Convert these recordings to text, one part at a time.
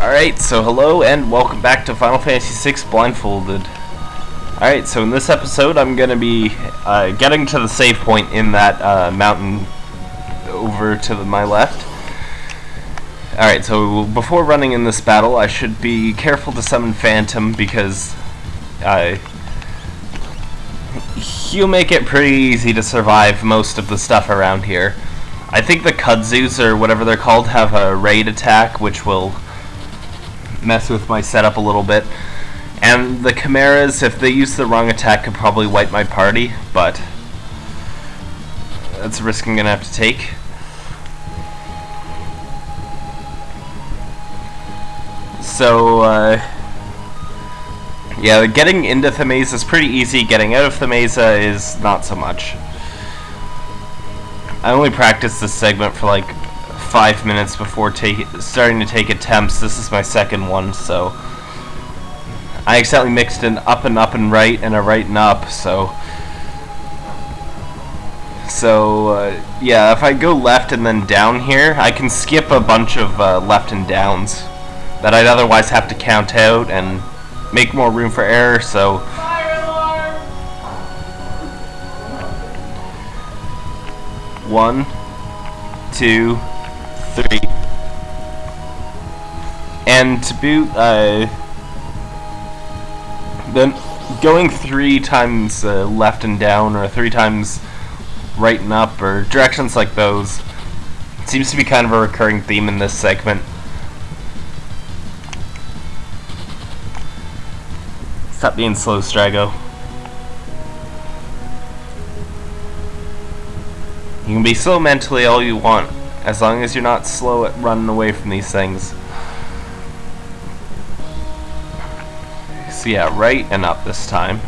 Alright, so hello and welcome back to Final Fantasy VI Blindfolded. Alright, so in this episode I'm going to be uh, getting to the save point in that uh, mountain over to the, my left. Alright, so before running in this battle I should be careful to summon Phantom because he'll make it pretty easy to survive most of the stuff around here. I think the Kudzus, or whatever they're called, have a raid attack which will mess with my setup a little bit. And the Chimeras, if they use the wrong attack, could probably wipe my party, but that's a risk I'm going to have to take. So, uh, yeah, getting into Thamasa is pretty easy, getting out of Thamasa is not so much. I only practiced this segment for like five minutes before starting to take attempts. This is my second one, so I accidentally mixed an up and up and right and a right and up, so so uh, yeah, if I go left and then down here, I can skip a bunch of uh, left and downs that I'd otherwise have to count out and make more room for error, so one, two, three. And to boot, uh, then going three times uh, left and down, or three times right and up, or directions like those, seems to be kind of a recurring theme in this segment. Stop being slow, Strago. You can be slow mentally all you want. As long as you're not slow at running away from these things. So yeah, right and up this time.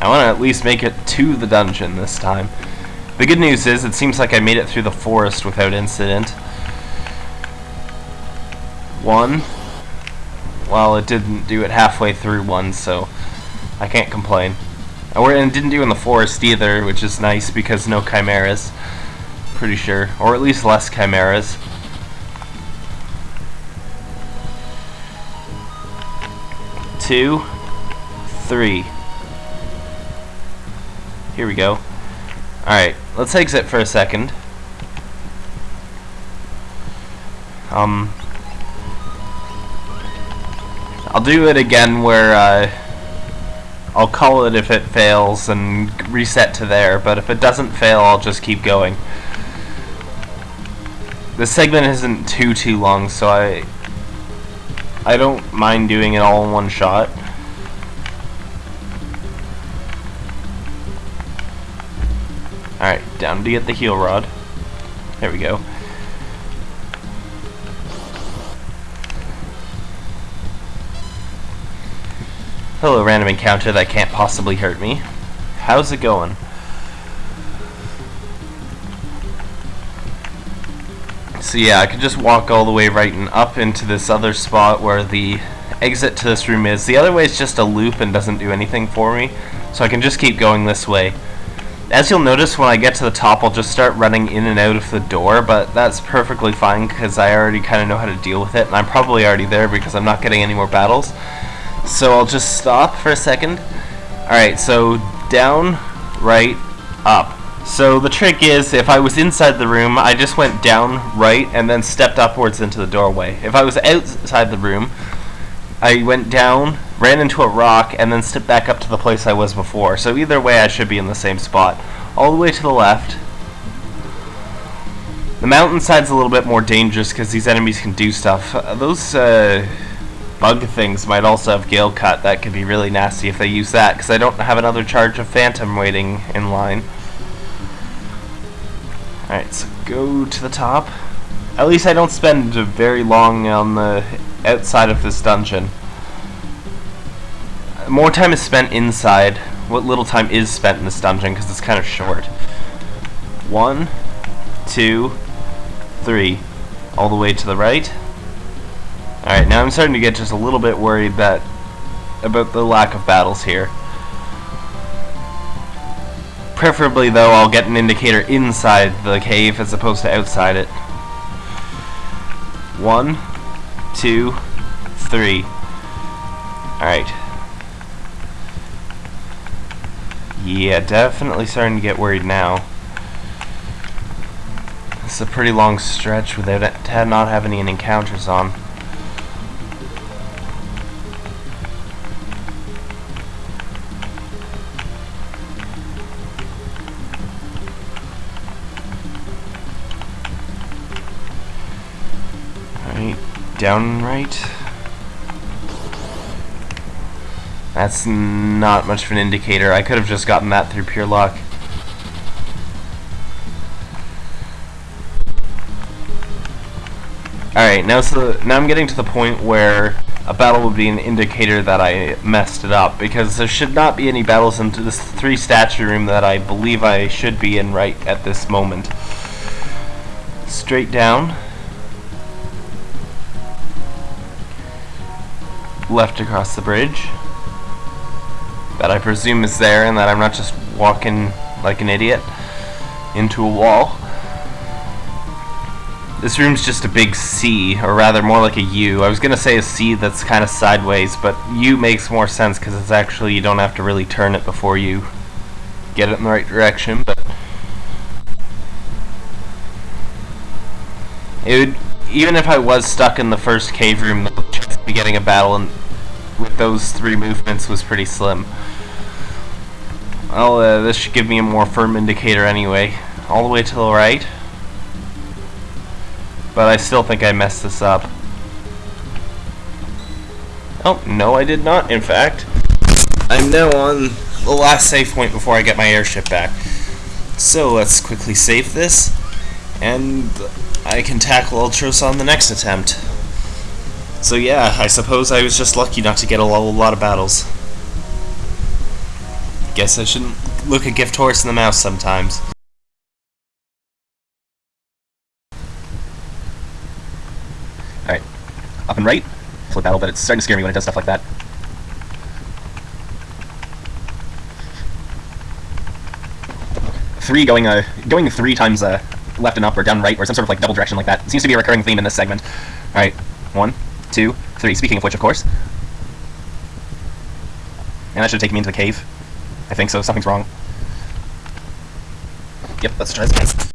I want to at least make it to the dungeon this time. The good news is, it seems like I made it through the forest without incident. One. Well, it didn't do it halfway through one, so I can't complain. And didn't do in the forest either, which is nice because no chimeras. Pretty sure. Or at least less chimeras. Two. Three. Here we go. Alright, let's exit for a second. Um, I'll do it again where, uh, I'll call it if it fails and reset to there, but if it doesn't fail, I'll just keep going. The segment isn't too, too long, so I I don't mind doing it all in one shot. Alright, down to get the heal rod. There we go. Hello, random encounter that can't possibly hurt me. How's it going? So yeah, I could just walk all the way right and up into this other spot where the exit to this room is. The other way is just a loop and doesn't do anything for me, so I can just keep going this way. As you'll notice, when I get to the top, I'll just start running in and out of the door, but that's perfectly fine because I already kind of know how to deal with it, and I'm probably already there because I'm not getting any more battles. So I'll just stop for a second. Alright, so down, right, up. So the trick is, if I was inside the room, I just went down, right, and then stepped upwards into the doorway. If I was outside the room, I went down, ran into a rock, and then stepped back up to the place I was before. So either way, I should be in the same spot. All the way to the left. The mountainside's a little bit more dangerous because these enemies can do stuff. Uh, those, uh bug things might also have Gale Cut. That could be really nasty if they use that, because I don't have another charge of Phantom waiting in line. Alright, so go to the top. At least I don't spend very long on the outside of this dungeon. More time is spent inside. What little time is spent in this dungeon, because it's kind of short. One, two, three. All the way to the right. Alright, now I'm starting to get just a little bit worried that about the lack of battles here. Preferably, though, I'll get an indicator inside the cave as opposed to outside it. One, two, three. Alright. Yeah, definitely starting to get worried now. It's a pretty long stretch without it, not having any encounters on. Alright, down right. That's not much of an indicator. I could have just gotten that through pure luck. Alright, now so now I'm getting to the point where a battle would be an indicator that I messed it up because there should not be any battles into this three statue room that I believe I should be in right at this moment. Straight down. Left across the bridge that I presume is there and that I'm not just walking like an idiot into a wall. This room's just a big C, or rather more like a U. I was to say a C that's kind of sideways, but U makes more sense because it's actually, you don't have to really turn it before you get it in the right direction, but it would, even if I was stuck in the first cave room, the chance of getting a battle in, with those three movements was pretty slim. Well, uh, this should give me a more firm indicator anyway. All the way to the right. But I still think I messed this up. Oh, no I did not, in fact. I'm now on the last save point before I get my airship back. So let's quickly save this, and I can tackle Ultros on the next attempt. So yeah, I suppose I was just lucky not to get a lot of battles. Guess I shouldn't look a gift horse in the mouth sometimes. Alright. Up and right. Flip battle, but it's starting to scare me when it does stuff like that. Three going uh going three times uh left and up or down right or some sort of like double direction like that. Seems to be a recurring theme in this segment. Alright. One, two, three. Speaking of which, of course. And that should take me into the cave. I think so. Something's wrong. Yep, let's try this again.